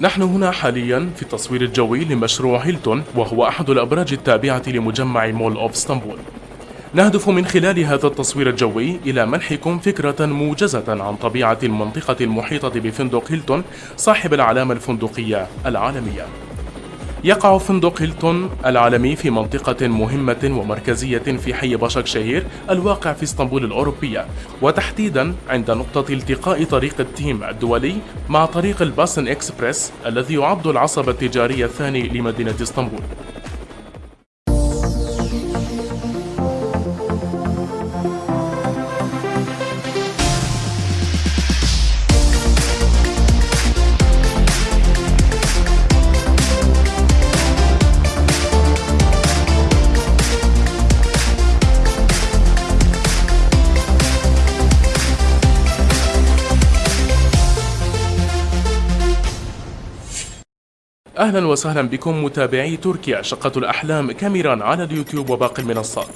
نحن هنا حاليا في التصوير الجوي لمشروع هيلتون وهو أحد الأبراج التابعة لمجمع مول أوف إسطنبول. نهدف من خلال هذا التصوير الجوي إلى منحكم فكرة موجزة عن طبيعة المنطقة المحيطة بفندق هيلتون صاحب العلامة الفندقية العالمية. يقع فندق هيلتون العالمي في منطقة مهمة ومركزية في حي باشاك شهير الواقع في اسطنبول الأوروبية وتحديدا عند نقطة التقاء طريق التيم الدولي مع طريق الباسن إكسبريس الذي يعد العصب التجاري الثاني لمدينة اسطنبول. أهلا وسهلا بكم متابعي تركيا شقة الأحلام كاميرا على اليوتيوب وباقي المنصات.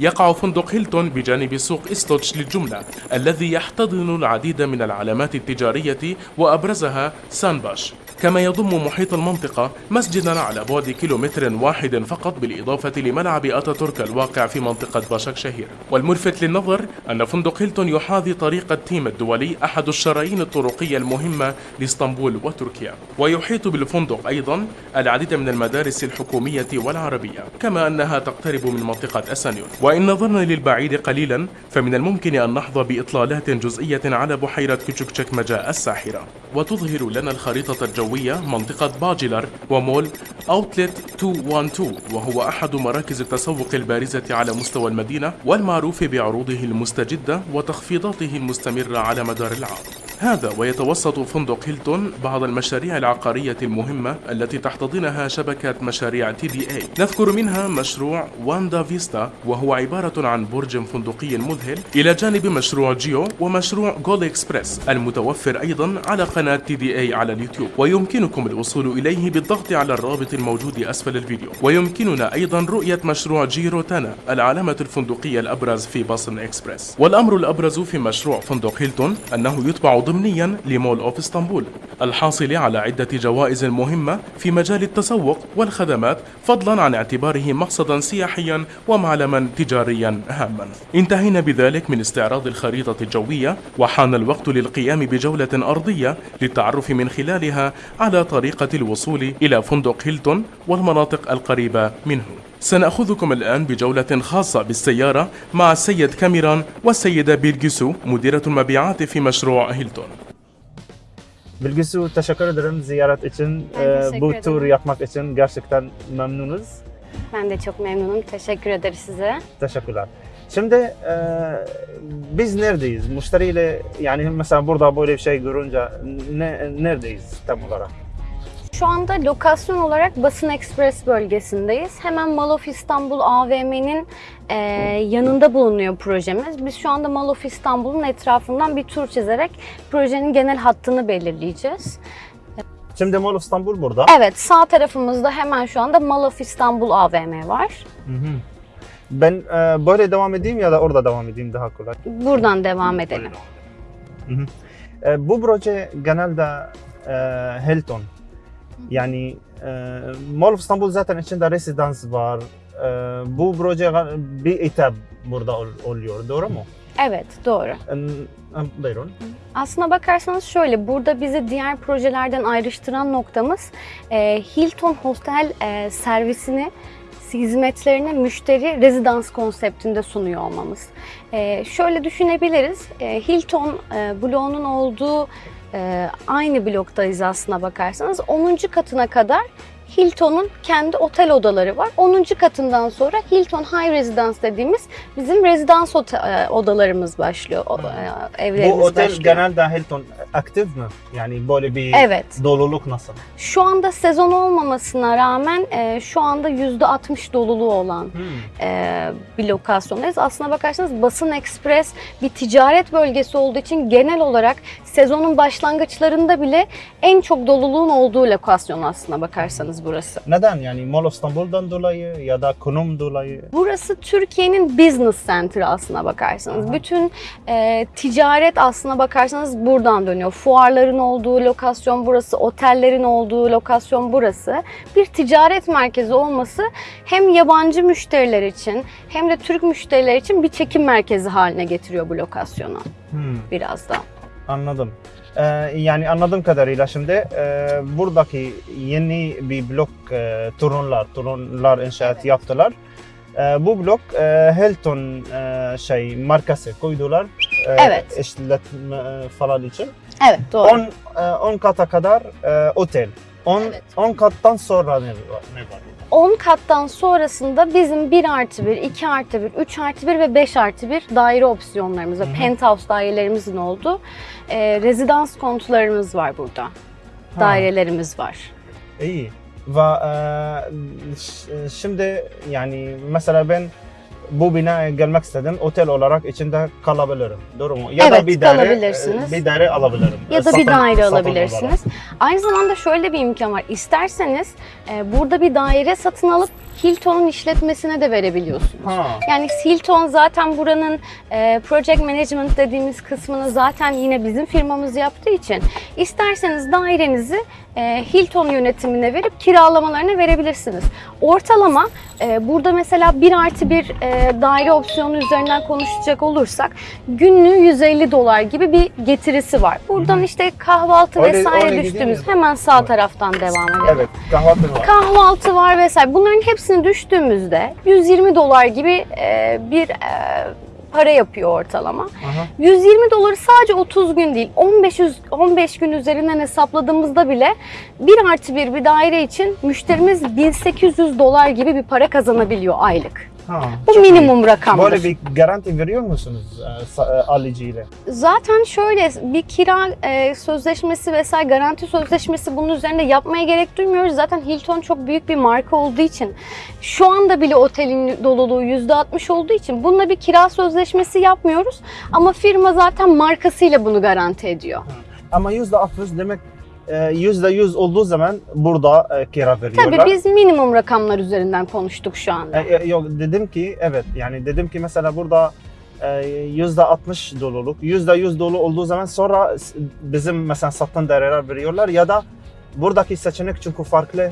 يقع فندق هيلتون بجانب سوق إستوتش للجملة الذي يحتضن العديد من العلامات التجارية وأبرزها سانباش. كما يضم محيط المنطقة مسجدا على بعد كيلومتر واحد فقط بالإضافة لملعب أتاتورك الواقع في منطقة باشاك شهير. والملفت للنظر أن فندق هيلتون يحاذي طريق التيم الدولي أحد الشرايين الطرقية المهمة لإسطنبول وتركيا. ويحيط بالفندق أيضا العديد من المدارس الحكومية والعربية كما أنها تقترب من منطقة أسانيون. وإن نظرنا للبعيد قليلا فمن الممكن أن نحظى بإطلالات جزئية على بحيرة كيتشوكتشك مجا الساحرة. وتظهر لنا الخريطة الجوية منطقة باجلر ومول أوتلت 212 وهو أحد مراكز التسوق البارزة على مستوى المدينة والمعروف بعروضه المستجدة وتخفيضاته المستمرة على مدار العام. هذا ويتوسط فندق هيلتون بعض المشاريع العقارية المهمة التي تحتضنها شبكة مشاريع تي دي اي نذكر منها مشروع واندا فيستا وهو عبارة عن برج فندقي مذهل إلى جانب مشروع جيو ومشروع جول إكسبريس المتوفر أيضا على قناة تي دي اي على اليوتيوب. ويمكنكم الوصول إليه بالضغط على الرابط الموجود أسفل الفيديو. ويمكننا أيضا رؤية مشروع جيرو تانا العلامة الفندقية الأبرز في باصن إكسبريس. والأمر الأبرز في مشروع فندق هيلتون أنه يتبع ضمنيا لمول أوف إسطنبول الحاصل على عدة جوائز مهمة في مجال التسوق والخدمات فضلا عن اعتباره مقصدا سياحيا ومعلما تجاريا هاما. انتهينا بذلك من استعراض الخريطة الجوية وحان الوقت للقيام بجولة أرضية للتعرف من خلالها على طريقة الوصول إلى فندق هيلتون والمناطق القريبة منه. سنأخذكم الآن بجولة خاصة بالسيارة مع السيد كاميران والسيدة بيلجيسو مديرة المبيعات في مشروع هيلتون Bilgisu teşekkür ederim ziyaret için. Ben Ee, teşekkür bu ederim. tur yapmak için gerçekten memnunuz. Ben de çok memnunum. Teşekkür ederiz size. Teşekkürler. Şimdi e, biz neredeyiz? Müşteriyle yani mesela burada böyle bir şey görünce ne, neredeyiz tam olarak? Şu anda lokasyon olarak Basın Ekspres bölgesindeyiz. Hemen Mall of İstanbul AVM'nin e, yanında bulunuyor projemiz. Biz şu anda Mall of İstanbul'un etrafından bir tur çizerek projenin genel hattını belirleyeceğiz. Şimdi Mall of İstanbul burada. Evet, sağ tarafımızda hemen şu anda Mall of İstanbul AVM var. Hı hı. Ben e, böyle devam edeyim ya da orada devam edeyim daha kolay. Buradan devam edelim. Hı hı. E, bu proje genelde e, Hilton. Yani e, Mall of İstanbul zaten içinde residans var. E, bu proje bir etap burada ol- oluyor, doğru mu? Evet, doğru. E, e, buyurun. Aslına bakarsanız şöyle, burada bizi diğer projelerden ayrıştıran noktamız e, Hilton Hostel e, servisini hizmetlerini müşteri rezidans konseptinde sunuyor olmamız. E, şöyle düşünebiliriz, e, Hilton e, bloğunun olduğu e, aynı bloktayız aslına bakarsanız. 10. katına kadar Hilton'un kendi otel odaları var. 10. katından sonra Hilton High Residence dediğimiz bizim rezidans e, odalarımız başlıyor. O- e, evlerimiz Bu otel başlıyor. genelde Hilton aktif mi? Yani böyle bir Evet. doluluk nasıl? Şu anda sezon olmamasına rağmen e, şu anda %60 doluluğu olan Hmm. e, bir lokasyondayız. Aslına bakarsanız Basın Ekspres bir ticaret bölgesi olduğu için genel olarak sezonun başlangıçlarında bile en çok doluluğun olduğu lokasyon aslına bakarsanız burası. Neden yani Mall of İstanbul'dan dolayı ya da konum dolayı? Burası Türkiye'nin business center aslına bakarsanız. Aha. Bütün e, ticaret aslına bakarsanız buradan dönüyor. Fuarların olduğu lokasyon burası, otellerin olduğu lokasyon burası. Bir ticaret merkezi olması hem yabancı müşteriler için hem de Türk müşteriler için bir çekim merkezi haline getiriyor bu lokasyonu Hmm. biraz da. Anladım. Ee, yani anladığım kadarıyla şimdi e, buradaki yeni bir blok e, turunlar, turunlar inşaat yaptılar. E, bu blok e, Hilton e, şey markası koydular. E, Evet. işletme e, falan için. Evet doğru. 10 e, 10 kata kadar e, otel. 10 Evet. 10 kattan sonra ne var? Ne var? 10 kattan sonrasında bizim 1 artı 1, 2 artı 1, 3 artı 1 ve 5 artı 1 daire opsiyonlarımız hı. Penthouse dairelerimizin olduğu e, rezidans konutlarımız var burada. Dairelerimiz var. İyi. Ve e, şimdi yani mesela ben bu binaya gelmek istedim. Otel olarak içinde kalabilirim. Doğru mu? Ya Evet, da bir daire. Bir daire alabilirim. Ya da Satın- bir daire alabilirsiniz. olarak. Aynı zamanda şöyle bir imkan var. İsterseniz e, burada bir daire satın alıp Hilton'un işletmesine de verebiliyorsunuz. Ha. Yani Hilton zaten buranın e, project management dediğimiz kısmını zaten yine bizim firmamız yaptığı için isterseniz dairenizi e, Hilton yönetimine verip kiralamalarına verebilirsiniz. Ortalama e, burada mesela 1 artı 1 e, daire opsiyonu üzerinden konuşacak olursak günlüğü 150 dolar gibi bir getirisi var. Buradan işte kahvaltı Öyle- vesaire öyle düştüğümüz hemen sağ taraftan devam edelim Evet, kahvaltı var. kahvaltı var vesaire. Bunların hepsini düştüğümüzde 120 dolar gibi e, bir e, para yapıyor ortalama. Aha. 120 doları sadece 30 gün değil 15 yüz- 15 gün üzerinden hesapladığımızda bile bir artı bir bir daire için müşterimiz 1800 dolar gibi bir para kazanabiliyor aylık. Ha, Bu çok iyi. minimum rakamdır. Böyle bir garanti veriyor musunuz e, e, alıcıyla? Zaten şöyle bir kira e, sözleşmesi vesaire garanti sözleşmesi bunun üzerinde yapmaya gerek duymuyoruz. Zaten Hilton çok büyük bir marka olduğu için şu anda bile otelin doluluğu %60 olduğu için bununla bir kira sözleşmesi yapmıyoruz. Ama firma zaten markasıyla bunu garanti ediyor. Ama yüzde altmış demek e, yüzde yüz olduğu zaman burada e, kira veriyorlar. Tabii biz minimum rakamlar üzerinden konuştuk şu anda. E, e, yok dedim ki evet yani dedim ki mesela burada e, yüzde 60 doluluk, yüzde 100 dolu olduğu zaman sonra bizim mesela sattığın daireler veriyorlar ya da buradaki seçenek çünkü farklı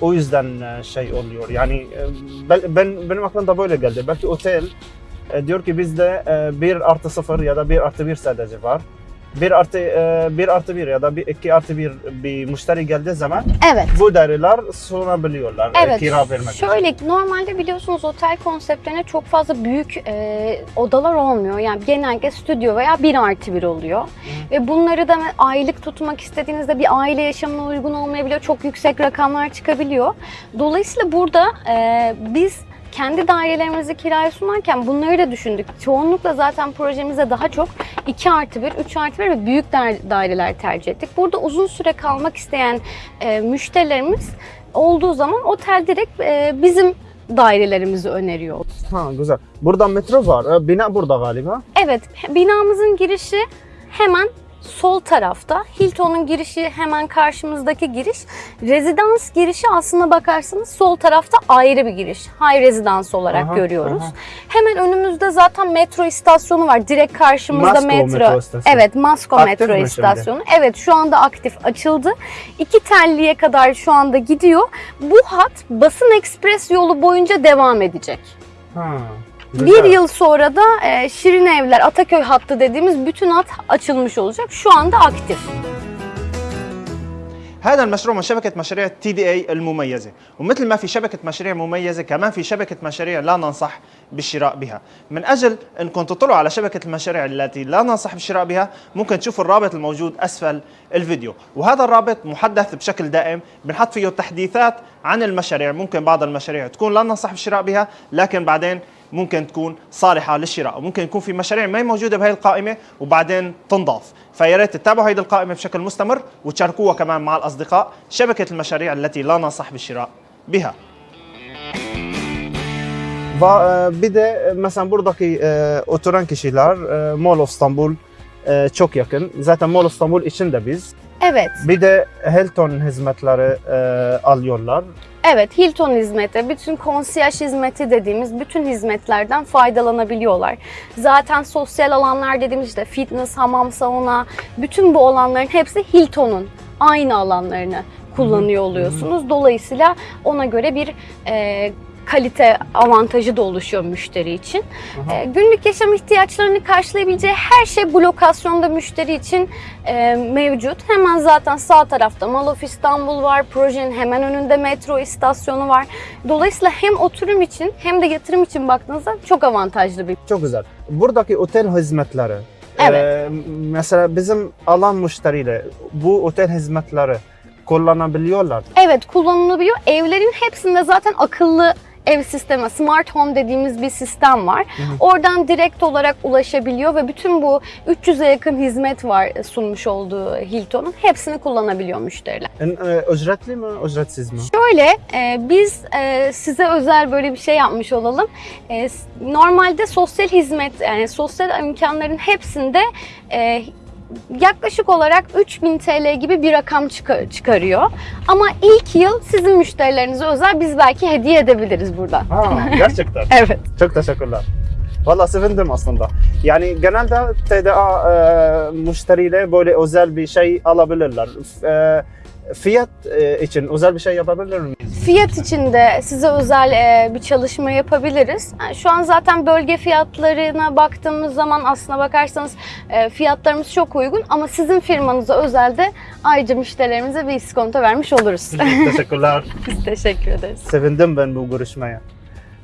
o yüzden şey oluyor. Yani ben, ben benim aklımda böyle geldi. Belki otel diyor ki bizde e, 1 artı 0 ya da 1 artı 1 sadece var. 1 artı e, 1 artı 1 ya da 2 artı 1 bir müşteri geldiği zaman Evet. bu daireler sunabiliyorlar e, Evet. kira vermek için. Şöyle normalde biliyorsunuz otel konseptlerine çok fazla büyük e, odalar olmuyor. Yani genellikle stüdyo veya bir artı bir oluyor. Ve bunları da aylık tutmak istediğinizde bir aile yaşamına uygun olmayabiliyor. Çok yüksek rakamlar çıkabiliyor. Dolayısıyla burada e, biz kendi dairelerimizi kiraya sunarken bunları da düşündük. Çoğunlukla zaten projemizde daha çok 2 artı 1, 3 artı 1 ve büyük daire- daireler tercih ettik. Burada uzun süre kalmak isteyen e, müşterilerimiz olduğu zaman otel direkt e, bizim dairelerimizi öneriyor. Ha güzel. Burada metro var. E, Bina burada galiba. Evet, binamızın girişi hemen sol tarafta. Hilton'un girişi hemen karşımızdaki giriş. Rezidans girişi aslına bakarsanız sol tarafta ayrı bir giriş. High Residence olarak Aha, görüyoruz. aha. Hemen önümüzde zaten metro istasyonu var. Direkt karşımızda Masko metro. metro istasyonu. Evet, Masko Aktif metro mi şimdi? istasyonu. Evet, şu anda aktif açıldı. İki telliye kadar şu anda gidiyor. Bu hat Basın Ekspres yolu boyunca devam edecek. Ha. Bir yıl sonra da e, Şirin Evler Ataköy hattı dediğimiz bütün hat açılmış olacak. Şu anda aktif. هذا المشروع من شبكة مشاريع تي دي اي المميزة. ومثل ما في شبكة مشاريع مميزة كمان في شبكة مشاريع لا ننصح بالشراء بها. من أجل أنكم تطلعوا على شبكة المشاريع التي لا ننصح بالشراء بها ممكن تشوفوا الرابط الموجود أسفل الفيديو. وهذا الرابط محدث بشكل دائم بنحط فيه تحديثات عن المشاريع. ممكن بعض المشاريع تكون لا ننصح بالشراء بها لكن بعدين ممكن تكون صالحة للشراء وممكن يكون في مشاريع ما هي موجودة بهي القائمة وبعدين تنضاف. فيا ريت تتابعوا هيدي القائمة بشكل مستمر وتشاركوها كمان مع الأصدقاء شبكة المشاريع التي لا ننصح بالشراء بها. Ve e, bir de e, mesela buradaki e, oturan kişiler e, Mall of İstanbul e, çok Evet. Bir de Hilton hizmetleri e, alıyorlar. Evet, Hilton hizmeti, bütün konsiyaj hizmeti dediğimiz bütün hizmetlerden faydalanabiliyorlar. Zaten sosyal alanlar dediğimiz işte fitness, hamam, sauna, bütün bu alanların hepsi Hilton'un aynı alanlarını kullanıyor oluyorsunuz. Dolayısıyla ona göre bir e, kalite avantajı da oluşuyor müşteri için. Aha. E, günlük yaşam ihtiyaçlarını karşılayabileceği her şey bu lokasyonda müşteri için e, mevcut. Hemen zaten sağ tarafta Mall of İstanbul var. Projenin hemen önünde metro istasyonu var. Dolayısıyla hem oturum için hem de yatırım için baktığınızda çok avantajlı bir. Çok güzel. Buradaki otel hizmetleri. Evet. e, mesela bizim alan müşteriyle bu otel hizmetleri kullanabiliyorlar. Evet kullanılabiliyor. Evlerin hepsinde zaten akıllı ev sistemi, smart home dediğimiz bir sistem var. hı. Oradan direkt olarak ulaşabiliyor ve bütün bu 300'e yakın hizmet var sunmuş olduğu Hilton'un. Hepsini kullanabiliyor müşteriler. En, e, ücretli mi, ücretsiz mi? Şöyle e, biz e, size özel böyle bir şey yapmış olalım. E, normalde sosyal hizmet yani sosyal imkanların hepsinde e, yaklaşık olarak 3000 TL gibi bir rakam çıkar- çıkarıyor. Ama ilk yıl sizin müşterilerinize özel biz belki hediye edebiliriz buradan. Ha, gerçekten. Evet. Çok teşekkürler. Valla sevindim aslında. Yani genelde TDA e, müşteriyle böyle özel bir şey alabilirler. E, fiyat e, için özel bir şey yapabilir miyiz? Fiyat için de size özel e, bir çalışma yapabiliriz. Yani şu an zaten bölge fiyatlarına baktığımız zaman aslına bakarsanız e, fiyatlarımız çok uygun ama sizin firmanıza özel de ayrıca müşterilerimize bir iskonto vermiş oluruz. Teşekkürler. Biz teşekkür ederiz. Sevindim ben bu görüşmeye.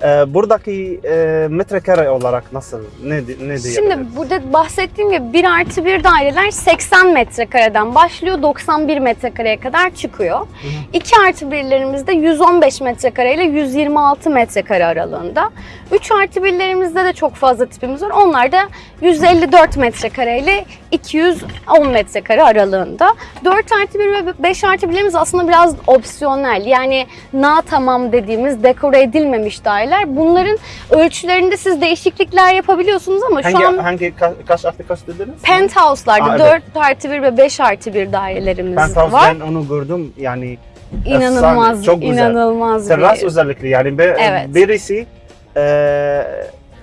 E, buradaki e, metrekare olarak nasıl? Ne, ne diyebiliriz? Şimdi burada bahsettiğim gibi 1 artı 1 daireler 80 metrekareden başlıyor 91 metrekareye kadar çıkıyor. 2 artı 1'lerimizde 115 metrekare ile 126 metrekare aralığında. 3 artı 1'lerimizde de çok fazla tipimiz var. Onlar da 154 metrekare ile 210 metrekare aralığında. 4 artı 1 ve 5 artı 1'lerimiz aslında biraz opsiyonel. Yani na tamam dediğimiz dekore edilmemiş daireler. Bunların ölçülerinde siz değişiklikler yapabiliyorsunuz ama hangi, şu an hangi ka- kaç artı kaç dediniz? penthouse'larda Aa, 4 artı 1 ve 5 artı 1 dairelerimiz Penthouse var. ben onu gördüm yani İnanılmaz, efsane, çok güzel. inanılmaz Terras bir... özellikle yani be, Evet. birisi e,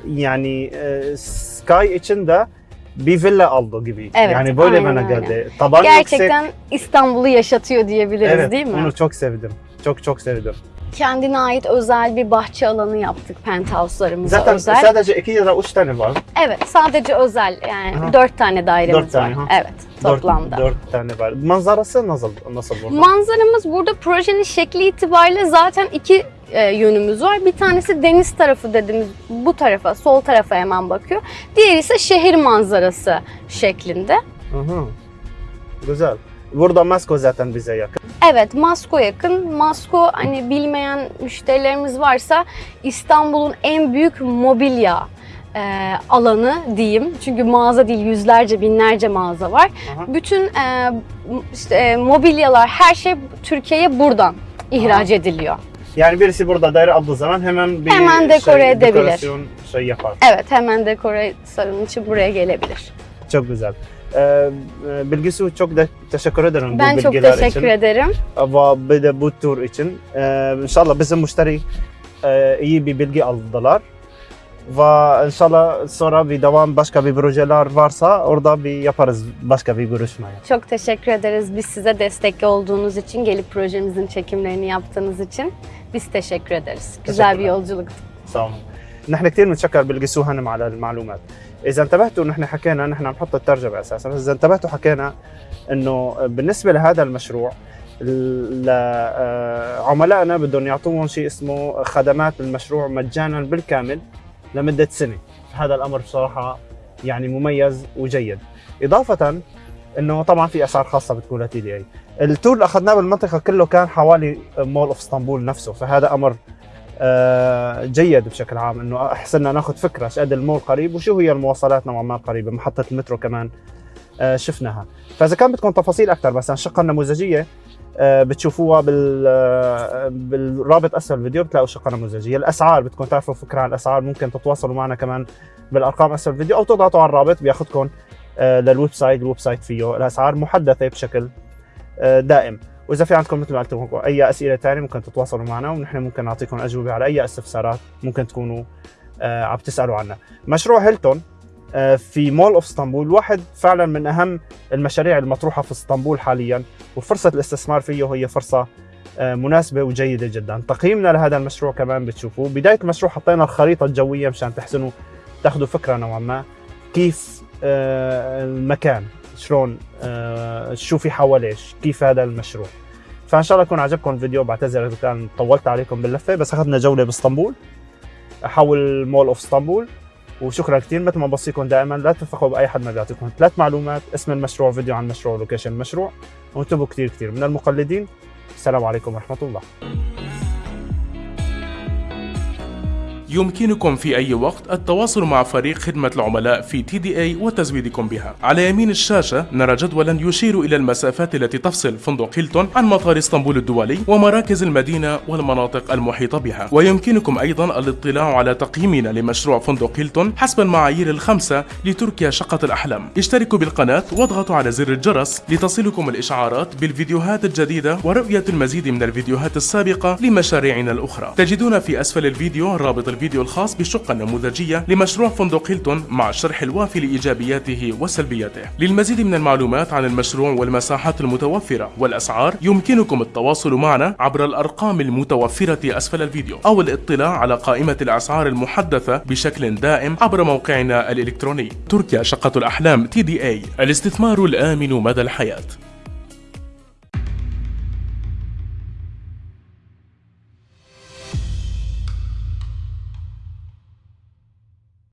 yani e, Sky için de bir villa aldı gibi. Evet, yani böyle aynen bana geldi. Taban Gerçekten İstanbul'u yaşatıyor diyebiliriz yüksek. Evet, değil mi? onu çok sevdim. Çok çok sevdim. Kendine ait özel bir bahçe alanı yaptık penthouse'larımıza Zaten özel. sadece iki ya da üç tane var. Evet, sadece özel yani Aha. 4 tane dairemiz Dört tane, var. ha. Evet, toplamda. Dört, dört tane var. Manzarası nasıl nasıl burada? Manzaramız burada projenin şekli itibariyle zaten iki e, yönümüz var. Bir tanesi deniz tarafı dediğimiz bu tarafa, sol tarafa hemen bakıyor. Diğeri ise şehir manzarası şeklinde. Hı hı. Güzel. Burada Masko zaten bize yakın. Evet, Masko yakın. Masko hani bilmeyen müşterilerimiz varsa İstanbul'un en büyük mobilya e, alanı diyeyim. Çünkü mağaza değil yüzlerce binlerce mağaza var. Aha. Bütün e, işte, e, mobilyalar her şey Türkiye'ye buradan ihraç ediliyor. Yani birisi burada daire aldığı zaman hemen bir Hemen dekore şey, edebilir. dekorasyon şey yapar. Evet hemen dekore sarın için buraya gelebilir. Çok güzel. E, bilgisi çok de teşekkür ederim ben bu bilgiler için. Ben çok teşekkür için. ederim. Ve bir de bu tur için. İnşallah bizim müşteri iyi bir bilgi aldılar. Ve inşallah sonra bir devam başka bir projeler varsa orada bir yaparız başka bir görüşmeye. Çok teşekkür ederiz biz size destekli olduğunuz için, gelip projemizin çekimlerini yaptığınız için biz teşekkür ederiz. Güzel bir yolculuktu. Sağ olun. نحن كثير بنتشكر بالقسو هنم على المعلومات. إذا انتبهتوا نحن حكينا نحن نحط الترجمة أساسا إذا انتبهتوا حكينا إنه بالنسبة لهذا المشروع عملائنا بدهم يعطوهم شيء اسمه خدمات المشروع مجانا بالكامل لمدة سنة. هذا الأمر بصراحة يعني مميز وجيد. إضافة إنه طبعا في أسعار خاصة بتكون لتي دي اي التور اللي أخذناه بالمنطقة كله كان حوالي مول اوف أسطنبول نفسه فهذا أمر آه، جيد بشكل عام إنه أحسن ناخذ فكرة إيش قد المول قريب وشو هي المواصلات نوعا ما قريبة محطة المترو كمان آه، شفناها. فإذا كان بدكم تفاصيل أكثر مثلا الشقه النموذجيه آه، بتشوفوها بال آه، بالرابط أسفل الفيديو بتلاقوا شقة نموذجية. الأسعار بدكم تعرفوا فكرة عن الأسعار ممكن تتواصلوا معنا كمان بالأرقام أسفل الفيديو أو تضغطوا على الرابط بياخذكم آه، للويب سايت الويب سايت فيه الأسعار محدثة بشكل آه، دائم. وإذا في عندكم مثل ما قلت لكم أي أسئلة ثانية ممكن تتواصلوا معنا ونحن ممكن نعطيكم أجوبة على أي استفسارات ممكن تكونوا آه، عم تسألوا عنها. مشروع هيلتون آه، في مول أوف إسطنبول واحد فعلا من أهم المشاريع المطروحة في إسطنبول حاليا وفرصة الاستثمار فيه هي فرصة آه، مناسبة وجيدة جدا. تقييمنا لهذا المشروع كمان بتشوفوه. بداية المشروع حطينا الخريطة الجوية مشان تحسنوا تاخذوا فكرة نوعا ما كيف المكان. شلون آه، شو في حواليه كيف هذا المشروع. فإن شاء الله يكون عجبكم الفيديو بعتذر إذا كان طولت عليكم باللفة بس أخذنا جولة بإسطنبول حول مول أوف إسطنبول. وشكرا كثير مثل ما بوصيكم دائما لا تثقوا بأي حد ما بيعطيكم ثلاث معلومات اسم المشروع فيديو عن المشروع لوكيشن المشروع. وانتبهوا كثير كثير من المقلدين السلام عليكم ورحمة الله. يمكنكم في أي وقت التواصل مع فريق خدمة العملاء في تي دي اي وتزويدكم بها. على يمين الشاشة نرى جدولا يشير إلى المسافات التي تفصل فندق هيلتون عن مطار إسطنبول الدولي ومراكز المدينة والمناطق المحيطة بها. ويمكنكم أيضا الاطلاع على تقييمنا لمشروع فندق هيلتون حسب المعايير الخمسة لتركيا شقة الأحلام. اشتركوا بالقناة واضغطوا على زر الجرس لتصلكم الإشعارات بالفيديوهات الجديدة ورؤية المزيد من الفيديوهات السابقة لمشاريعنا الأخرى. تجدون في أسفل الفيديو رابط الفيديو الخاص بالشقة النموذجية لمشروع فندق هيلتون مع الشرح الوافي لإيجابياته وسلبياته. للمزيد من المعلومات عن المشروع والمساحات المتوفرة والأسعار يمكنكم التواصل معنا عبر الأرقام المتوفرة أسفل الفيديو أو الاطلاع على قائمة الأسعار المحدثة بشكل دائم عبر موقعنا الإلكتروني تركيا شقة الأحلام تي دي إي الاستثمار الآمن مدى الحياة.